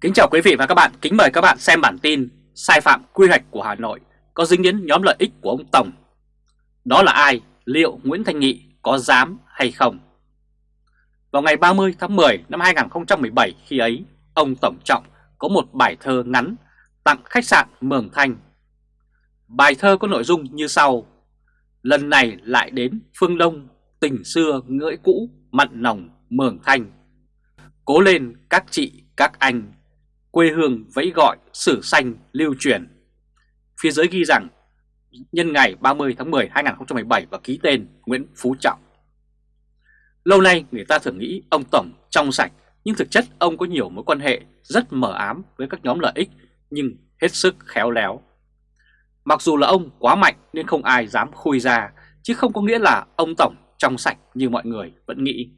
Kính chào quý vị và các bạn, kính mời các bạn xem bản tin sai phạm quy hoạch của Hà Nội có dính đến nhóm lợi ích của ông Tổng. Đó là ai? Liệu Nguyễn Thanh Nghị có dám hay không? Vào ngày 30 tháng 10 năm 2017 khi ấy, ông Tổng Trọng có một bài thơ ngắn tặng khách sạn Mường Thanh. Bài thơ có nội dung như sau. Lần này lại đến phương Đông, tình xưa ngưỡi cũ, mặn nồng Mường Thanh. Cố lên các chị, các anh, quê hương vẫy gọi sử xanh lưu truyền. Phía dưới ghi rằng nhân ngày 30 tháng 10 2017 và ký tên Nguyễn Phú Trọng. Lâu nay người ta thường nghĩ ông Tổng trong sạch nhưng thực chất ông có nhiều mối quan hệ rất mờ ám với các nhóm lợi ích nhưng hết sức khéo léo. Mặc dù là ông quá mạnh nên không ai dám khui ra chứ không có nghĩa là ông Tổng trong sạch như mọi người vẫn nghĩ.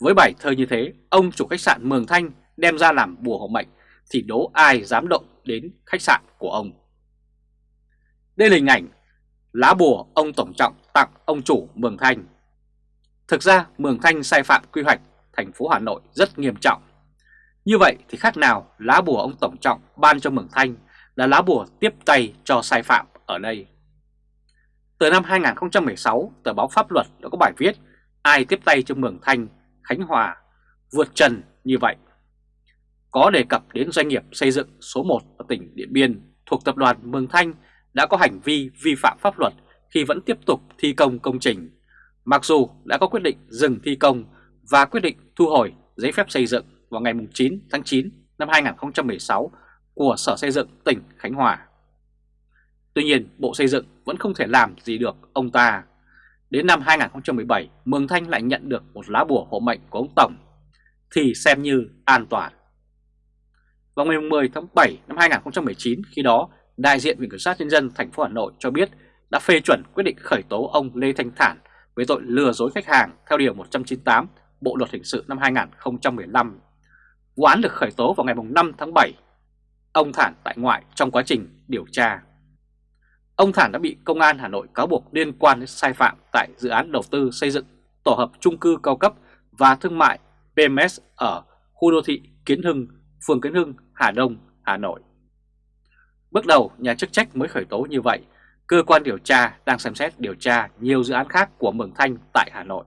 Với bài thơ như thế, ông chủ khách sạn Mường Thanh đem ra làm bùa hộ mệnh thì đố ai dám động đến khách sạn của ông. Đây là hình ảnh lá bùa ông Tổng Trọng tặng ông chủ Mường Thanh. Thực ra Mường Thanh sai phạm quy hoạch thành phố Hà Nội rất nghiêm trọng. Như vậy thì khác nào lá bùa ông Tổng Trọng ban cho Mường Thanh là lá bùa tiếp tay cho sai phạm ở đây. Từ năm 2016, tờ báo Pháp luật đã có bài viết Ai tiếp tay cho Mường Thanh, Khánh Hòa vượt trần như vậy có đề cập đến doanh nghiệp xây dựng số 1 ở tỉnh Điện Biên thuộc tập đoàn Mường Thanh đã có hành vi vi phạm pháp luật khi vẫn tiếp tục thi công công trình, mặc dù đã có quyết định dừng thi công và quyết định thu hồi giấy phép xây dựng vào ngày 9 tháng 9 năm 2016 của Sở Xây dựng tỉnh Khánh Hòa. Tuy nhiên, Bộ Xây dựng vẫn không thể làm gì được ông ta. Đến năm 2017, Mường Thanh lại nhận được một lá bùa hộ mệnh của ông Tổng, thì xem như an toàn. Vào ngày 10 tháng 7 năm 2019, khi đó, đại diện Viện Kiểm sát Nhân dân thành phố Hà Nội cho biết đã phê chuẩn quyết định khởi tố ông Lê Thanh Thản với tội lừa dối khách hàng theo Điều 198 Bộ Luật Hình sự năm 2015. Vụ án được khởi tố vào ngày 5 tháng 7. Ông Thản tại ngoại trong quá trình điều tra. Ông Thản đã bị Công an Hà Nội cáo buộc liên quan đến sai phạm tại dự án đầu tư xây dựng tổ hợp trung cư cao cấp và thương mại PMS ở khu đô thị Kiến Hưng, phường Kiến Hưng, Hà Đông, Hà Nội. Bước đầu, nhà chức trách mới khởi tố như vậy. Cơ quan điều tra đang xem xét điều tra nhiều dự án khác của Mường Thanh tại Hà Nội.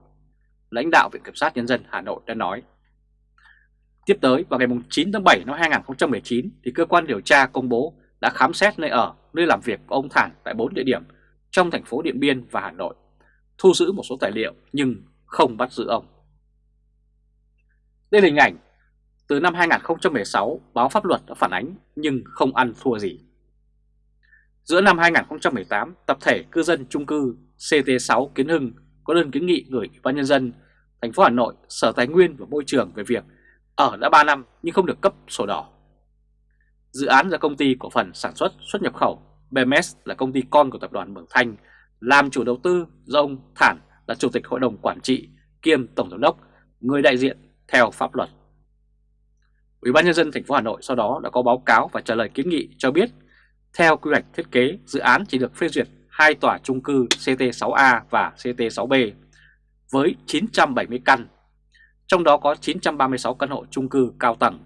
Lãnh đạo Viện Kiểm sát Nhân dân Hà Nội đã nói. Tiếp tới, vào ngày 9 tháng 7 năm 2019, thì cơ quan điều tra công bố đã khám xét nơi ở, nơi làm việc của ông Thản tại 4 địa điểm trong thành phố Điện Biên và Hà Nội, thu giữ một số tài liệu nhưng không bắt giữ ông. Đây là hình ảnh từ năm 2016 báo pháp luật đã phản ánh nhưng không ăn thua gì. Giữa năm 2018, tập thể cư dân chung cư CT6 Kiến Hưng có đơn kiến nghị gửi Ủy ban nhân dân thành phố Hà Nội, Sở Tài nguyên và Môi trường về việc ở đã 3 năm nhưng không được cấp sổ đỏ. Dự án do công ty cổ phần sản xuất xuất nhập khẩu BMS là công ty con của tập đoàn Mường Thanh làm chủ đầu tư do ông Thản là chủ tịch hội đồng quản trị kiêm tổng giám đốc, người đại diện theo pháp luật. Ủy ban nhân dân thành phố Hà Nội sau đó đã có báo cáo và trả lời kiến nghị cho biết theo quy hoạch thiết kế, dự án chỉ được phê duyệt hai tòa chung cư CT6A và CT6B với 970 căn, trong đó có 936 căn hộ chung cư cao tầng,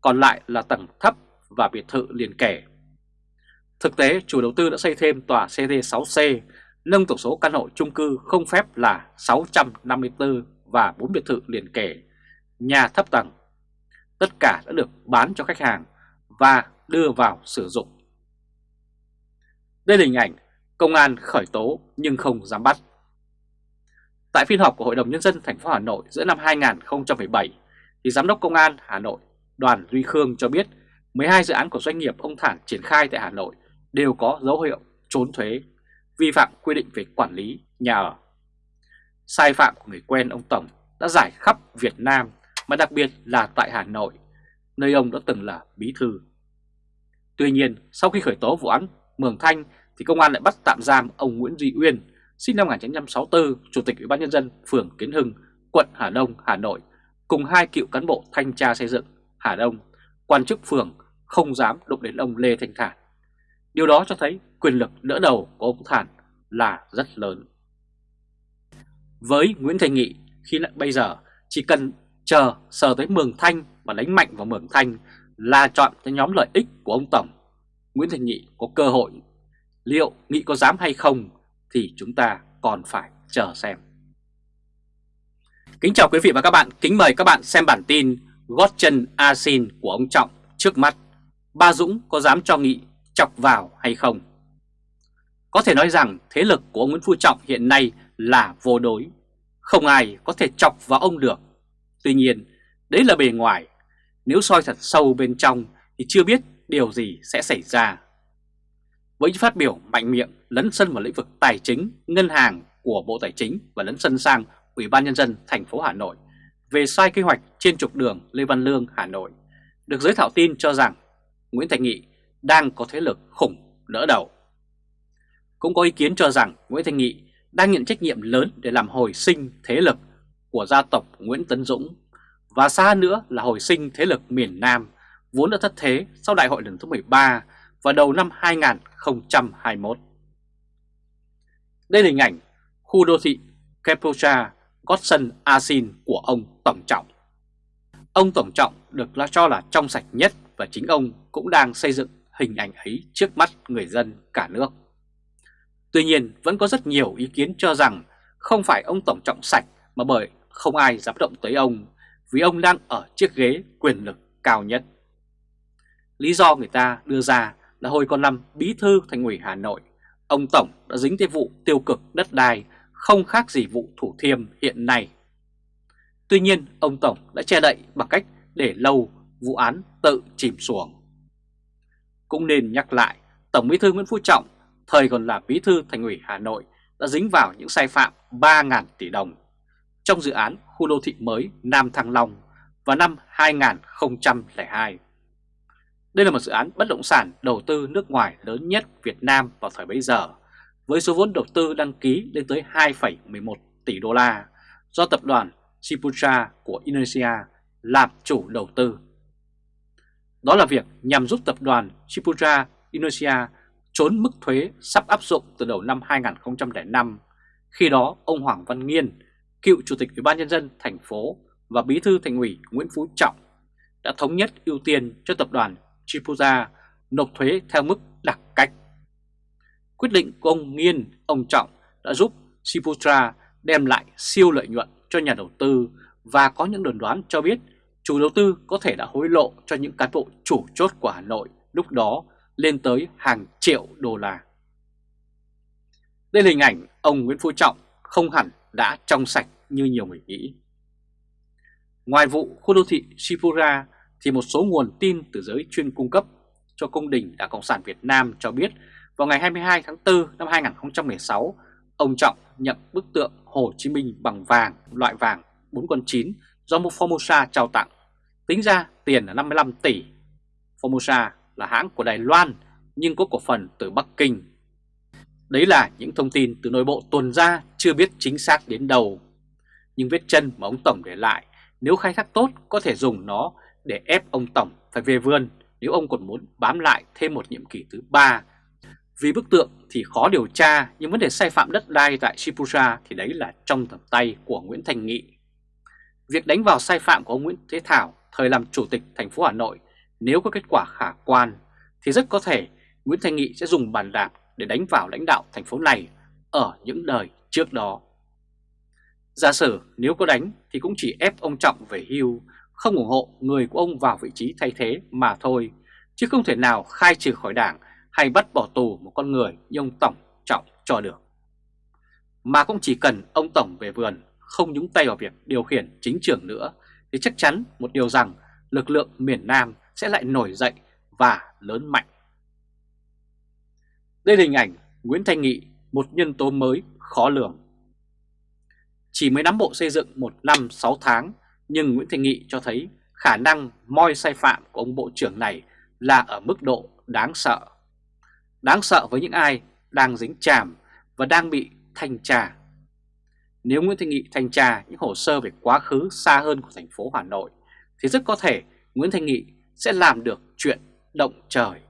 còn lại là tầng thấp và biệt thự liền kề. Thực tế, chủ đầu tư đã xây thêm tòa CT6C, nâng tổng số căn hộ chung cư không phép là 654 và 4 biệt thự liền kề, nhà thấp tầng. Tất cả đã được bán cho khách hàng và đưa vào sử dụng. Đây là hình ảnh công an khởi tố nhưng không dám bắt. Tại phiên họp của Hội đồng Nhân dân thành phố Hà Nội giữa năm 2017, thì Giám đốc Công an Hà Nội Đoàn Duy Khương cho biết 12 dự án của doanh nghiệp ông Thản triển khai tại Hà Nội đều có dấu hiệu trốn thuế, vi phạm quy định về quản lý nhà ở. Sai phạm của người quen ông Tổng đã giải khắp Việt Nam mà đặc biệt là tại Hà Nội, nơi ông đã từng là bí thư. Tuy nhiên, sau khi khởi tố vụ án Mường Thanh thì công an lại bắt tạm giam ông Nguyễn Duy Uyên, sinh năm 1964, Chủ tịch Ủy ban Nhân dân phường Kiến Hưng, quận Hà Đông, Hà Nội, cùng hai cựu cán bộ thanh tra xây dựng Hà Đông, quan chức phường không dám đụng đến ông Lê Thanh Thản. Điều đó cho thấy quyền lực đỡ đầu của ông Thản là rất lớn. Với Nguyễn Thành Nghị, khi bây giờ chỉ cần chờ sờ tới Mường Thanh và đánh mạnh vào Mường Thanh là chọn cho nhóm lợi ích của ông Tổng, Nguyễn Thành Nghị có cơ hội. Liệu Nghị có dám hay không thì chúng ta còn phải chờ xem. Kính chào quý vị và các bạn, kính mời các bạn xem bản tin gót chân asin của ông Trọng trước mắt. Ba Dũng có dám cho Nghị chọc vào hay không? Có thể nói rằng thế lực của ông Nguyễn Phú Trọng hiện nay là vô đối. Không ai có thể chọc vào ông được. Tuy nhiên, đấy là bề ngoài. Nếu soi thật sâu bên trong thì chưa biết điều gì sẽ xảy ra. Với những phát biểu mạnh miệng lấn sân vào lĩnh vực tài chính, ngân hàng của Bộ Tài chính và lấn sân sang Ủy ban Nhân dân thành phố Hà Nội về sai kế hoạch trên trục đường Lê Văn Lương, Hà Nội, được giới thảo tin cho rằng Nguyễn Thành Nghị đang có thế lực khủng đỡ đầu. Cũng có ý kiến cho rằng Nguyễn Thành Nghị đang nhận trách nhiệm lớn để làm hồi sinh thế lực của gia tộc Nguyễn Tấn Dũng và xa nữa là hồi sinh thế lực miền Nam vốn đã thất thế sau đại hội lần thứ 13 vào đầu năm 2021. Đây là hình ảnh khu đô thị Kepocha, Godson Asin của ông Tổng Trọng. Ông Tổng Trọng được cho là trong sạch nhất và chính ông cũng đang xây dựng hình ảnh ấy trước mắt người dân cả nước. Tuy nhiên vẫn có rất nhiều ý kiến cho rằng không phải ông Tổng Trọng sạch mà bởi không ai dám động tới ông vì ông đang ở chiếc ghế quyền lực cao nhất. Lý do người ta đưa ra là hồi còn năm bí thư thành ủy Hà Nội, ông Tổng đã dính tới vụ tiêu cực đất đai không khác gì vụ Thủ Thiêm hiện nay. Tuy nhiên, ông Tổng đã che đậy bằng cách để lâu vụ án tự chìm xuống Cũng nên nhắc lại, Tổng bí thư Nguyễn Phú Trọng, thời còn là bí thư thành ủy Hà Nội, đã dính vào những sai phạm 3.000 tỷ đồng trong dự án khu đô thị mới Nam Thăng Long vào năm 2002. Đây là một dự án bất động sản đầu tư nước ngoài lớn nhất Việt Nam vào thời bấy giờ, với số vốn đầu tư đăng ký lên tới 2,11 tỷ đô la do tập đoàn Siputra của Indonesia làm chủ đầu tư. Đó là việc nhằm giúp tập đoàn Siputra Indonesia trốn mức thuế sắp áp dụng từ đầu năm 2005. Khi đó, ông Hoàng Văn Nghiên, cựu chủ tịch Ủy ban nhân dân thành phố và bí thư thành ủy Nguyễn Phú Trọng đã thống nhất ưu tiên cho tập đoàn Chipuza nộp thuế theo mức đặc cách. Quyết định của ông Nghiên, ông Trọng đã giúp Chipuza đem lại siêu lợi nhuận cho nhà đầu tư và có những đồn đoán cho biết chủ đầu tư có thể đã hối lộ cho những cán bộ chủ chốt của Hà Nội lúc đó lên tới hàng triệu đô la. Đây là hình ảnh ông Nguyễn Phú Trọng không hẳn đã trong sạch như nhiều người nghĩ. Ngoài vụ khu đô thị Shipura thì một số nguồn tin từ giới chuyên cung cấp cho công đình Đảng Cộng sản Việt Nam cho biết vào ngày 22 tháng 4 năm 2016, ông Trọng nhận bức tượng Hồ Chí Minh bằng vàng, loại vàng 4 con 9 do một Formosa trao tặng. Tính ra tiền là 55 tỷ. Formosa là hãng của Đài Loan nhưng có cổ phần từ Bắc Kinh. Đấy là những thông tin từ nội bộ tuần ra, chưa biết chính xác đến đâu. Nhưng vết chân mà ông Tổng để lại, nếu khai thác tốt, có thể dùng nó để ép ông Tổng phải về vườn nếu ông còn muốn bám lại thêm một nhiệm kỳ thứ ba. Vì bức tượng thì khó điều tra, nhưng vấn đề sai phạm đất đai tại Shibuya thì đấy là trong tầm tay của Nguyễn Thành Nghị. Việc đánh vào sai phạm của ông Nguyễn Thế Thảo, thời làm chủ tịch thành phố Hà Nội, nếu có kết quả khả quan thì rất có thể Nguyễn Thành Nghị sẽ dùng bàn đạp để đánh vào lãnh đạo thành phố này ở những đời trước đó. Giả sử nếu có đánh thì cũng chỉ ép ông Trọng về hưu, không ủng hộ người của ông vào vị trí thay thế mà thôi, chứ không thể nào khai trừ khỏi đảng hay bắt bỏ tù một con người như ông Tổng Trọng cho được. Mà cũng chỉ cần ông Tổng về vườn không nhúng tay vào việc điều khiển chính trường nữa thì chắc chắn một điều rằng lực lượng miền Nam sẽ lại nổi dậy và lớn mạnh. Đây là hình ảnh Nguyễn Thanh Nghị, một nhân tố mới khó lường. Chỉ mới nắm bộ xây dựng một năm 6 tháng, nhưng Nguyễn Thanh Nghị cho thấy khả năng moi sai phạm của ông Bộ trưởng này là ở mức độ đáng sợ. Đáng sợ với những ai đang dính chàm và đang bị thanh tra. Nếu Nguyễn Thanh Nghị thanh tra những hồ sơ về quá khứ xa hơn của thành phố Hà Nội, thì rất có thể Nguyễn Thanh Nghị sẽ làm được chuyện động trời.